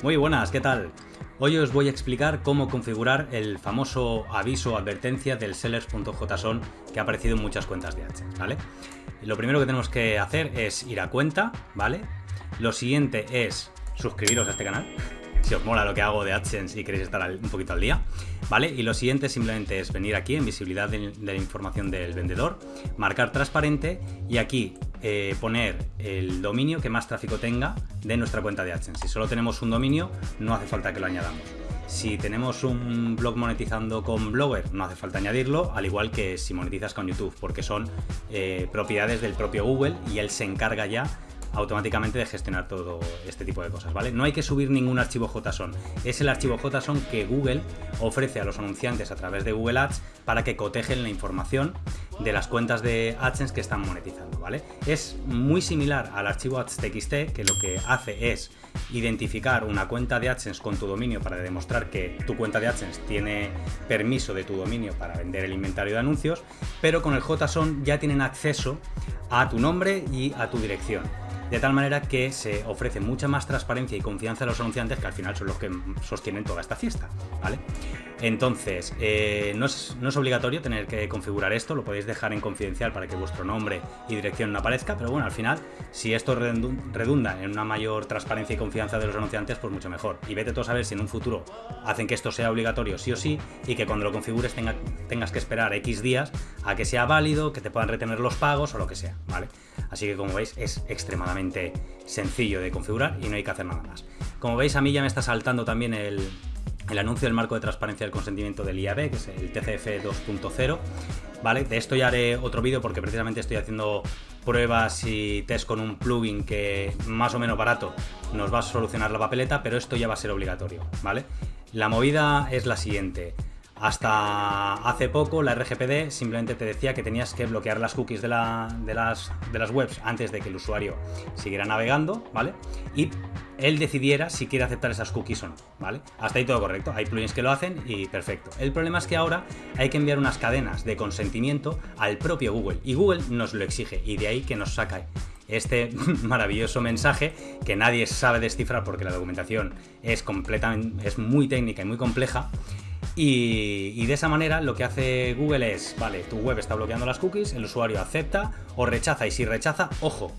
Muy buenas, ¿qué tal? Hoy os voy a explicar cómo configurar el famoso aviso o advertencia del sellers.json que ha aparecido en muchas cuentas de AdSense, ¿vale? Lo primero que tenemos que hacer es ir a cuenta, ¿vale? Lo siguiente es suscribiros a este canal, si os mola lo que hago de AdSense y queréis estar un poquito al día, ¿vale? Y lo siguiente simplemente es venir aquí en visibilidad de, la información del vendedor, marcar transparente y aquí eh, poner el dominio que más tráfico tenga de nuestra cuenta de AdSense. Si solo tenemos un dominio, no hace falta que lo añadamos. Si tenemos un blog monetizando con Blogger, no hace falta añadirlo, al igual que si monetizas con YouTube, porque son eh, propiedades del propio Google y él se encarga ya automáticamente de gestionar todo este tipo de cosas, ¿vale? No hay que subir ningún archivo JSON, es el archivo JSON que Google ofrece a los anunciantes a través de Google Ads para que cotejen la información de las cuentas de AdSense que están monetizando, ¿vale? Es muy similar al archivo ads.txt que lo que hace es identificar una cuenta de AdSense con tu dominio para demostrar que tu cuenta de AdSense tiene permiso de tu dominio para vender el inventario de anuncios, pero con el JSON ya tienen acceso a tu nombre y a tu dirección de tal manera que se ofrece mucha más transparencia y confianza a los anunciantes que al final son los que sostienen toda esta fiesta, ¿vale? Entonces, eh, no, es, obligatorio tener que configurar esto, lo podéis dejar en confidencial para que vuestro nombre y dirección no aparezca, pero bueno, al final, si esto redunda en una mayor transparencia y confianza de los anunciantes, pues mucho mejor. Y vete tú a saber si en un futuro hacen que esto sea obligatorio sí o sí y que cuando lo configures tengas que esperar X días a que sea válido, que te puedan retener los pagos o lo que sea, ¿vale? Así que como veis es extremadamente sencillo de configurar y no hay que hacer nada más. Como veis a mí ya me está saltando también el, el anuncio del marco de transparencia del consentimiento del IAB, que es el TCF 2.0. ¿Vale? De esto ya haré otro vídeo porque precisamente estoy haciendo pruebas y test con un plugin que más o menos barato nos va a solucionar la papeleta, pero esto ya va a ser obligatorio, ¿vale? La movida es la siguiente. Hasta hace poco la RGPD simplemente te decía que tenías que bloquear las cookies de, las, las webs antes de que el usuario siguiera navegando, ¿vale? Y él decidiera si quiere aceptar esas cookies o no, ¿vale? Hasta ahí todo correcto, hay plugins que lo hacen y perfecto. El problema es que ahora hay que enviar unas cadenas de consentimiento al propio Google y Google nos lo exige y de ahí que nos saca este maravilloso mensaje que nadie sabe descifrar porque la documentación es completamente es muy técnica y muy compleja y, de esa manera lo que hace Google es, vale, tu web está bloqueando las cookies, el usuario acepta o rechaza y si rechaza, ojo,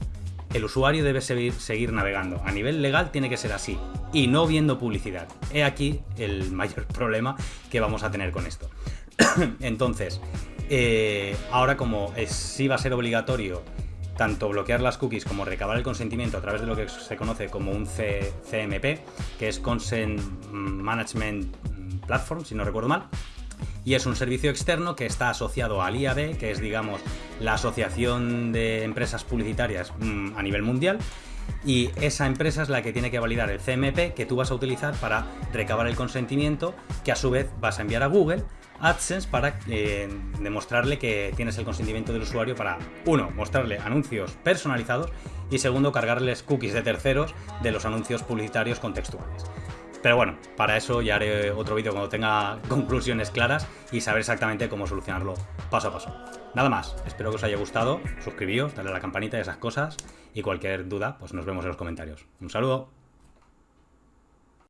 el usuario debe seguir, navegando. A nivel legal tiene que ser así y no viendo publicidad. He aquí el mayor problema que vamos a tener con esto. Entonces, eh, ahora como es, sí va a ser obligatorio tanto bloquear las cookies como recabar el consentimiento a través de lo que se conoce como un CMP, que es Consent Management Platform, si no recuerdo mal. Y es un servicio externo que está asociado al IAB, que es, digamos, la asociación de empresas publicitarias mm, a nivel mundial. Y esa empresa es la que tiene que validar el CMP que tú vas a utilizar para recabar el consentimiento, que a su vez vas a enviar a Google AdSense para eh, demostrarle que tienes el consentimiento del usuario para, uno, mostrarle anuncios personalizados y segundo, cargarles cookies de terceros de los anuncios publicitarios contextuales. Pero bueno, para eso ya haré otro vídeo cuando tenga conclusiones claras y saber exactamente cómo solucionarlo paso a paso. Nada más, espero que os haya gustado, suscribíos, darle a la campanita y esas cosas y cualquier duda, pues nos vemos en los comentarios. Un saludo.